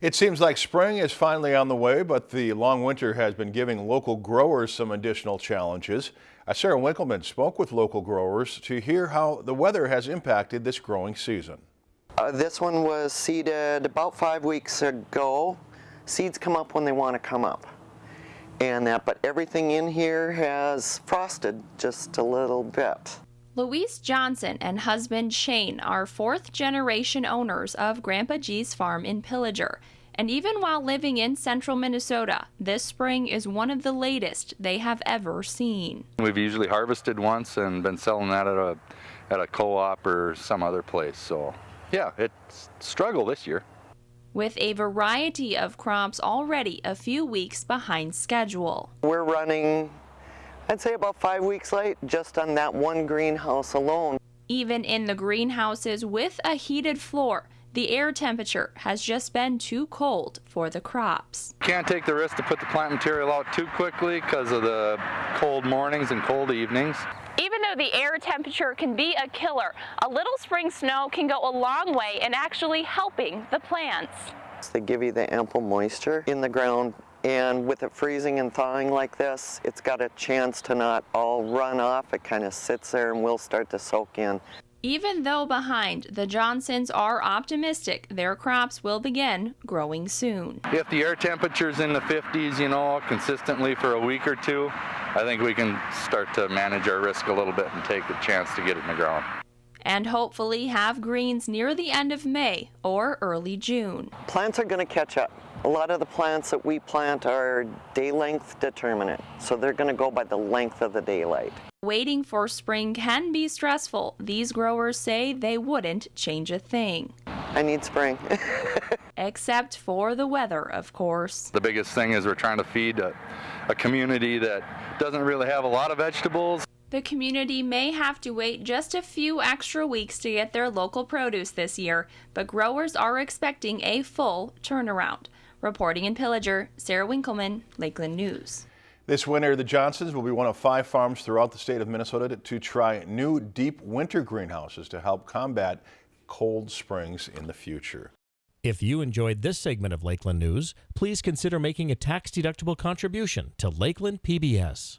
It seems like spring is finally on the way, but the long winter has been giving local growers some additional challenges. Uh, Sarah Winkleman spoke with local growers to hear how the weather has impacted this growing season. Uh, this one was seeded about five weeks ago. Seeds come up when they want to come up. And that, but everything in here has frosted just a little bit. Louise Johnson and husband Shane are fourth generation owners of Grandpa G's farm in Pillager. And even while living in central Minnesota, this spring is one of the latest they have ever seen. We've usually harvested once and been selling that at a at a co-op or some other place. So yeah, it's struggle this year. With a variety of crops already a few weeks behind schedule. We're running I'd say about five weeks late just on that one greenhouse alone. Even in the greenhouses with a heated floor, the air temperature has just been too cold for the crops. Can't take the risk to put the plant material out too quickly because of the cold mornings and cold evenings. Even though the air temperature can be a killer, a little spring snow can go a long way in actually helping the plants. They give you the ample moisture in the ground and with it freezing and thawing like this, it's got a chance to not all run off. It kind of sits there and will start to soak in. Even though behind, the Johnsons are optimistic their crops will begin growing soon. If the air temperature's in the 50s, you know, consistently for a week or two, I think we can start to manage our risk a little bit and take a chance to get it in the ground. And hopefully have greens near the end of May or early June. Plants are going to catch up. A lot of the plants that we plant are day length determinate, so they're going to go by the length of the daylight. Waiting for spring can be stressful. These growers say they wouldn't change a thing. I need spring. Except for the weather, of course. The biggest thing is we're trying to feed a, a community that doesn't really have a lot of vegetables. The community may have to wait just a few extra weeks to get their local produce this year, but growers are expecting a full turnaround. Reporting in Pillager, Sarah Winkleman, Lakeland News. This winter, the Johnsons will be one of five farms throughout the state of Minnesota to try new deep winter greenhouses to help combat cold springs in the future. If you enjoyed this segment of Lakeland News, please consider making a tax-deductible contribution to Lakeland PBS.